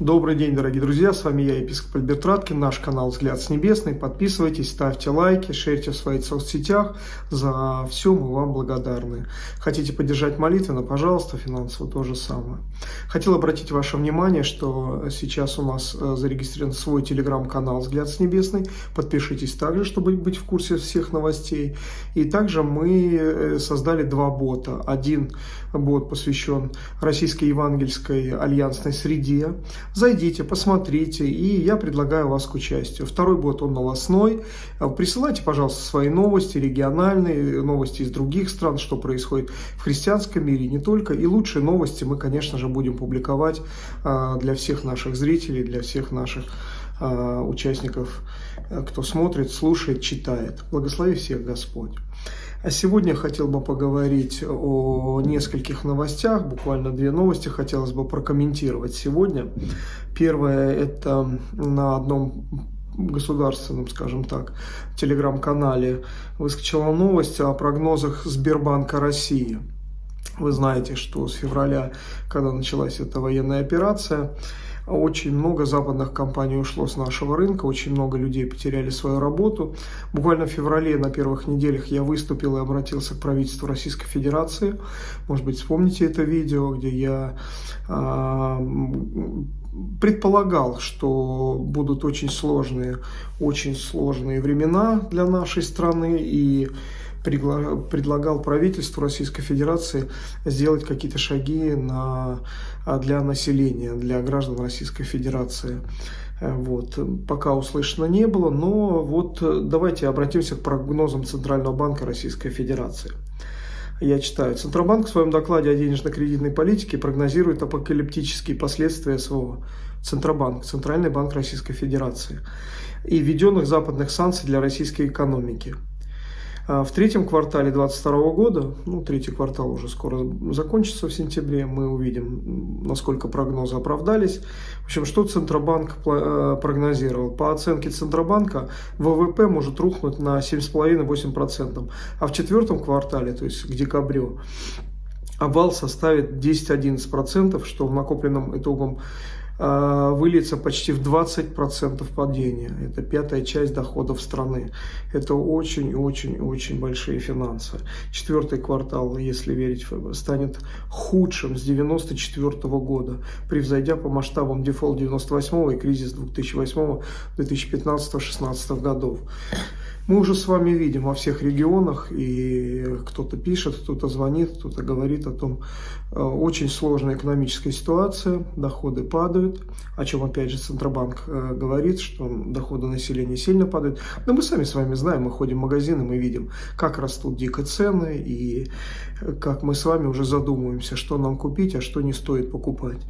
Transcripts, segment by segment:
Добрый день, дорогие друзья, с вами я, епископ Альберт Раткин, наш канал «Взгляд с небесной». Подписывайтесь, ставьте лайки, шерьте в своих соцсетях. За все мы вам благодарны. Хотите поддержать молитвенно, пожалуйста, финансово то же самое. Хотел обратить ваше внимание, что сейчас у нас э, зарегистрирован свой телеграм-канал «Взгляд с небесной». Подпишитесь также, чтобы быть в курсе всех новостей. И также мы э, создали два бота. Один бот посвящен Российской евангельской альянсной среде, Зайдите, посмотрите, и я предлагаю вас к участию. Второй бот, он новостной. Присылайте, пожалуйста, свои новости, региональные, новости из других стран, что происходит в христианском мире, не только. И лучшие новости мы, конечно же, будем публиковать а, для всех наших зрителей, для всех наших участников, кто смотрит, слушает, читает. Благослови всех Господь. А сегодня хотел бы поговорить о нескольких новостях, буквально две новости хотелось бы прокомментировать сегодня. Первое – это на одном государственном, скажем так, телеграм-канале выскочила новость о прогнозах Сбербанка России. Вы знаете, что с февраля, когда началась эта военная операция, очень много западных компаний ушло с нашего рынка, очень много людей потеряли свою работу. Буквально в феврале на первых неделях я выступил и обратился к правительству Российской Федерации. Может быть, вспомните это видео, где я э, предполагал, что будут очень сложные, очень сложные времена для нашей страны и предлагал правительству Российской Федерации сделать какие-то шаги на, а, для населения, для граждан Российской Федерации. Э, вот. Пока услышано не было, но вот э, давайте обратимся к прогнозам Центрального банка Российской Федерации. Я читаю. Центробанк в своем докладе о денежно-кредитной политике прогнозирует апокалиптические последствия СВО. Центробанк, Центральный банк Российской Федерации, и введенных западных санкций для российской экономики. А в третьем квартале 2022 года, ну, третий квартал уже скоро закончится в сентябре, мы увидим, насколько прогнозы оправдались. В общем, что Центробанк э, прогнозировал? По оценке Центробанка, ВВП может рухнуть на 7,5-8%, а в четвертом квартале, то есть к декабрю, обвал составит 10-11%, что в накопленном итогом выльется почти в 20% падения. Это пятая часть доходов страны. Это очень-очень-очень большие финансы. Четвертый квартал, если верить, станет худшим с 1994 года, превзойдя по масштабам дефолт 98 и кризис 2008-2015-2016 годов. Мы уже с вами видим во всех регионах, и кто-то пишет, кто-то звонит, кто-то говорит о том, э, очень сложная экономическая ситуация, доходы падают, о чем опять же Центробанк э, говорит, что доходы населения сильно падают. Но мы сами с вами знаем, мы ходим в магазины, мы видим, как растут дико цены, и как мы с вами уже задумываемся, что нам купить, а что не стоит покупать,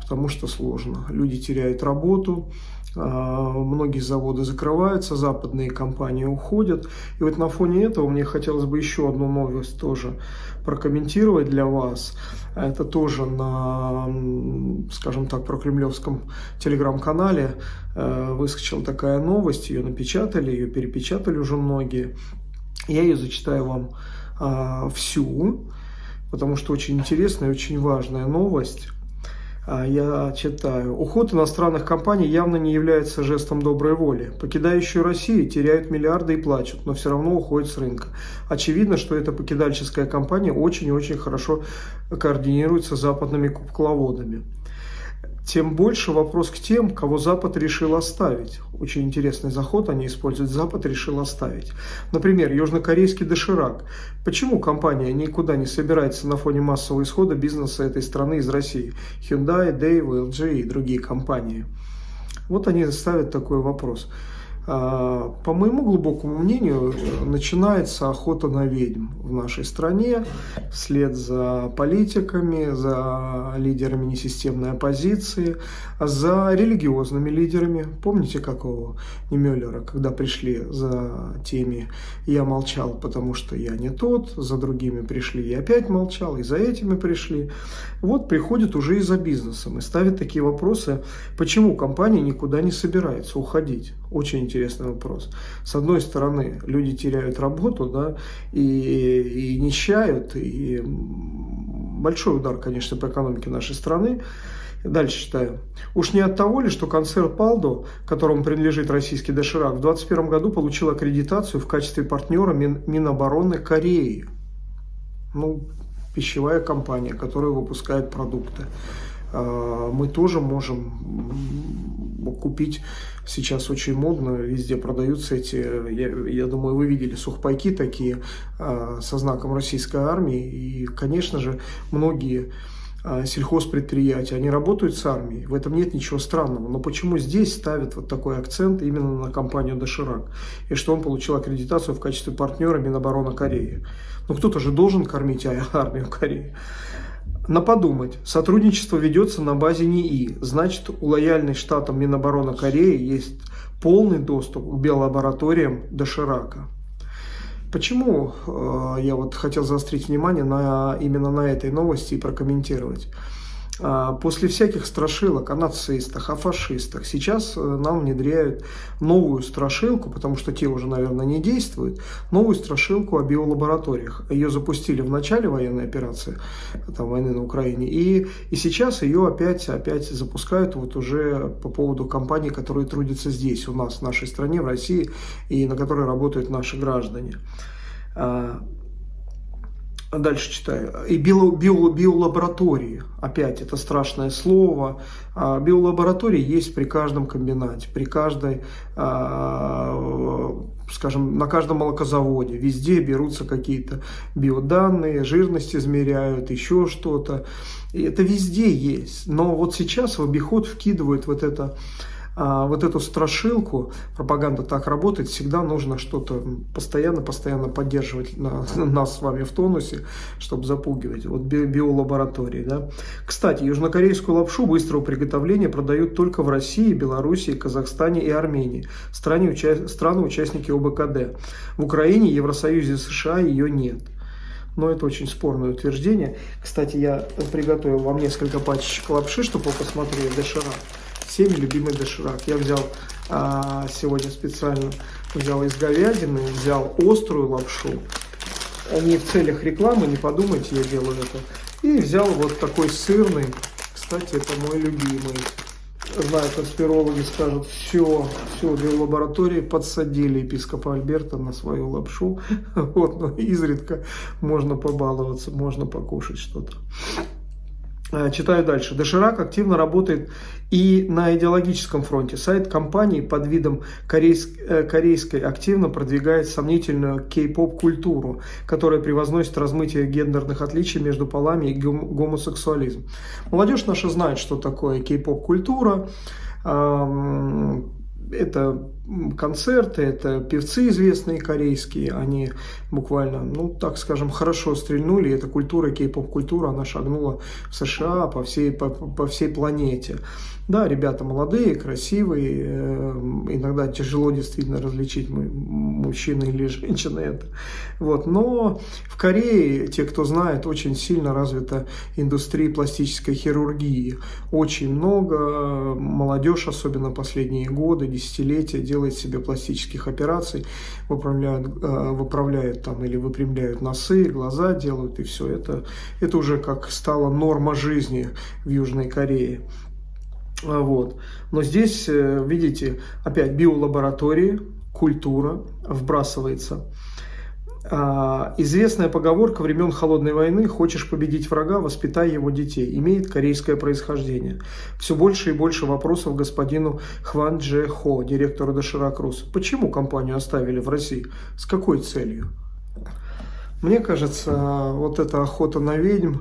потому что сложно. Люди теряют работу, многие заводы закрываются, западные компании уходят. И вот на фоне этого мне хотелось бы еще одну новость тоже прокомментировать для вас. Это тоже на, скажем так, прокремлевском телеграм-канале э, выскочила такая новость, ее напечатали, ее перепечатали уже многие. Я ее зачитаю вам а, всю, потому что очень интересная и очень важная новость. А, я читаю. Уход иностранных компаний явно не является жестом доброй воли. Покидающие Россию теряют миллиарды и плачут, но все равно уходят с рынка. Очевидно, что эта покидальческая компания очень и очень хорошо координируется с западными кукловодами тем больше вопрос к тем, кого Запад решил оставить. Очень интересный заход они используют. Запад решил оставить. Например, южнокорейский доширак. Почему компания никуда не собирается на фоне массового исхода бизнеса этой страны из России? Hyundai, Daewoo, LG и другие компании. Вот они ставят такой вопрос. А, по моему глубокому мнению, начинается охота на ведьм в нашей стране, вслед за политиками, за лидерами несистемной оппозиции, за религиозными лидерами. Помните какого Немеллера, когда пришли за теми «я молчал, потому что я не тот», за другими пришли «я опять молчал», и за этими пришли. Вот приходят уже и за бизнесом и ставят такие вопросы, почему компания никуда не собирается уходить. Очень интересный вопрос. С одной стороны, люди теряют работу, да, и, и нищают, и большой удар, конечно, по экономике нашей страны. Дальше читаю. Уж не от того ли, что концерн Палдо, которому принадлежит российский доширак, в 2021 году получил аккредитацию в качестве партнера Мин Минобороны Кореи. Ну, пищевая компания, которая выпускает продукты. А, мы тоже можем купить, сейчас очень модно, везде продаются эти, я, я думаю, вы видели сухпайки такие а, со знаком российской армии, и, конечно же, многие а, сельхозпредприятия, они работают с армией, в этом нет ничего странного. Но почему здесь ставят вот такой акцент именно на компанию «Доширак» и что он получил аккредитацию в качестве партнера Минобороны Кореи? Ну кто-то же должен кормить армию Кореи. На подумать, сотрудничество ведется на базе НИИ, значит у лояльной штатам Минобороны Кореи есть полный доступ к биолабораториям Доширака. Почему э, я вот хотел заострить внимание на, именно на этой новости и прокомментировать? А, после всяких страшилок о нацистах, о фашистах, сейчас э, нам внедряют новую страшилку, потому что те уже, наверное, не действуют, новую страшилку о биолабораториях. Ее запустили в начале военной операции, там, войны на Украине, и, и сейчас ее опять, опять запускают вот уже по поводу компаний, которые трудятся здесь, у нас, в нашей стране, в России, и на которой работают наши граждане. Дальше читаю. И био, био, биолаборатории. Опять это страшное слово. А, биолаборатории есть при каждом комбинате, при каждой, а, скажем, на каждом молокозаводе. Везде берутся какие-то биоданные, жирность измеряют, еще что-то. И это везде есть. Но вот сейчас в обиход вкидывают вот это вот эту страшилку, пропаганда так работает, всегда нужно что-то постоянно-постоянно поддерживать на, нас с вами в тонусе, чтобы запугивать. Вот би биолаборатории, да. Кстати, южнокорейскую лапшу быстрого приготовления продают только в России, Белоруссии, Казахстане и Армении, стране, уча страны-участники ОБКД. В Украине, Евросоюзе, США ее нет. Но это очень спорное утверждение. Кстати, я приготовил вам несколько пачек лапши, чтобы вы посмотрели доширак всеми любимый доширак. Я взял а, сегодня специально, взял из говядины, взял острую лапшу. Не в целях рекламы, не подумайте, я делаю это. И взял вот такой сырный, кстати, это мой любимый. Знаю, конспирологи скажут, все, все, в лаборатории подсадили епископа Альберта на свою лапшу. Вот, но изредка можно побаловаться, можно покушать что-то. Э, читаю дальше. Доширак активно работает и на идеологическом фронте. Сайт компании под видом корейск, э, корейской активно продвигает сомнительную кей-поп культуру, которая превозносит размытие гендерных отличий между полами и гомосексуализм. Молодежь наша знает, что такое кей-поп культура это концерты, это певцы известные корейские, они буквально, ну, так скажем, хорошо стрельнули, эта культура, кей-поп-культура, она шагнула в США по всей, по, по всей планете. Да, ребята молодые, красивые, э, иногда тяжело действительно различить, мужчина или женщина это. Вот. Но в Корее, те, кто знает, очень сильно развита индустрия пластической хирургии. Очень много, молодежь, особенно последние годы, десятилетия, делает себе пластических операций, выправляют, э, выправляют там или выпрямляют носы, глаза делают, и все. Это, это уже как стало норма жизни в Южной Корее. А, вот. Но здесь, э, видите, опять биолаборатории, культура вбрасывается. А, известная поговорка времен Холодной войны «Хочешь победить врага, воспитай его детей» имеет корейское происхождение. Все больше и больше вопросов господину Хван Дже Хо, директору Доширак Рус. Почему компанию оставили в России? С какой целью? Мне кажется, вот эта охота на ведьм,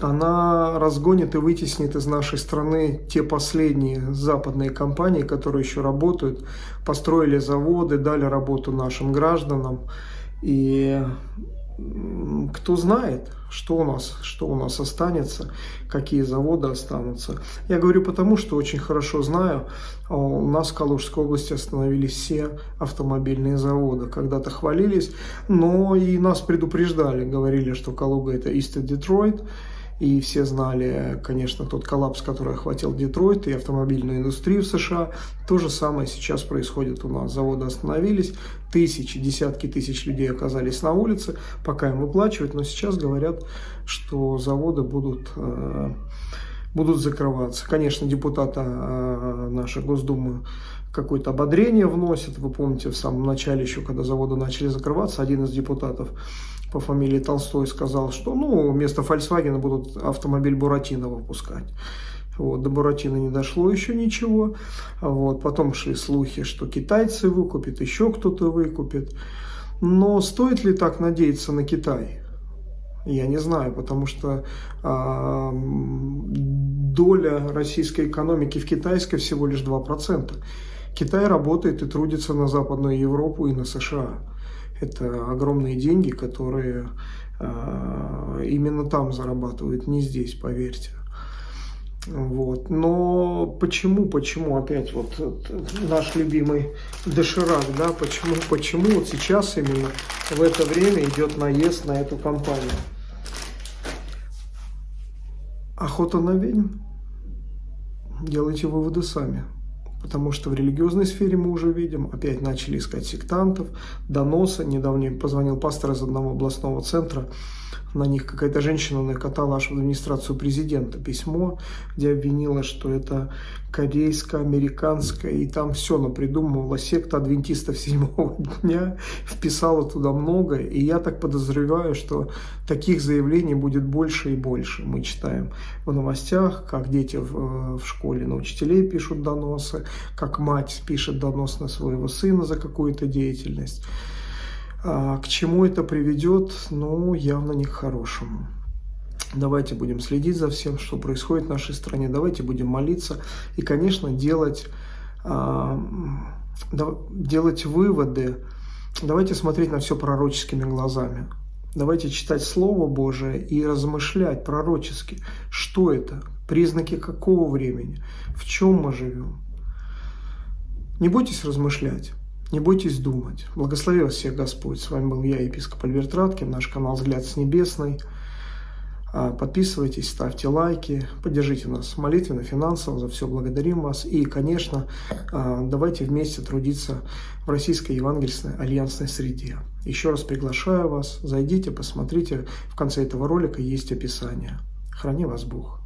она разгонит и вытеснит из нашей страны те последние западные компании, которые еще работают, построили заводы, дали работу нашим гражданам. И кто знает, что у нас, что у нас останется, какие заводы останутся. Я говорю потому, что очень хорошо знаю, а у нас в Калужской области остановились все автомобильные заводы. Когда-то хвалились, но и нас предупреждали, говорили, что Калуга это East Detroit, и все знали, конечно, тот коллапс, который охватил Детройт и автомобильную индустрию в США. То же самое сейчас происходит у нас. Заводы остановились, тысячи, десятки тысяч людей оказались на улице, пока им выплачивают, но сейчас говорят, что заводы будут э, будут закрываться. Конечно, депутаты э, нашей Госдумы какое-то ободрение вносят. Вы помните, в самом начале, еще когда заводы начали закрываться, один из депутатов по фамилии Толстой сказал, что ну, вместо Volkswagen будут автомобиль Буратино выпускать. Вот, до Буратино не дошло еще ничего. Вот, потом шли слухи, что китайцы выкупят, еще кто-то выкупит. Но стоит ли так надеяться на Китай? Я не знаю, потому что э, доля российской экономики в китайской всего лишь 2%. Китай работает и трудится на Западную Европу и на США. Это огромные деньги, которые э, именно там зарабатывают, не здесь, поверьте. Вот. Но почему, почему опять вот наш любимый доширак, да, почему, почему вот сейчас именно в это время идет наезд на эту компанию? Охота на ведьм? Делайте выводы сами. Потому что в религиозной сфере мы уже видим, опять начали искать сектантов, доносы. Недавно позвонил пастор из одного областного центра, на них какая-то женщина накатала аж в администрацию президента письмо, где обвинила, что это корейская, американская, и там все напридумывала секта адвентистов седьмого дня, вписала туда много, и я так подозреваю, что таких заявлений будет больше и больше. Мы читаем в новостях, как дети в, в школе на учителей пишут доносы, как мать пишет донос на своего сына за какую-то деятельность. А, к чему это приведет? Ну, явно не к хорошему. Давайте будем следить за всем, что происходит в нашей стране. Давайте будем молиться и, конечно, делать, а, делать выводы. Давайте смотреть на все пророческими глазами. Давайте читать Слово Божие и размышлять пророчески, что это, признаки какого времени, в чем мы живем. Не бойтесь размышлять. Не бойтесь думать. Благослови вас всех Господь. С вами был я, епископ Альберт Раткин, наш канал «Взгляд с небесной». А, подписывайтесь, ставьте лайки, поддержите нас молитвенно, финансово, за все благодарим вас. И, конечно, а, давайте вместе трудиться в российской евангельской альянсной среде. Еще раз приглашаю вас, зайдите, посмотрите, в конце этого ролика есть описание. Храни вас Бог.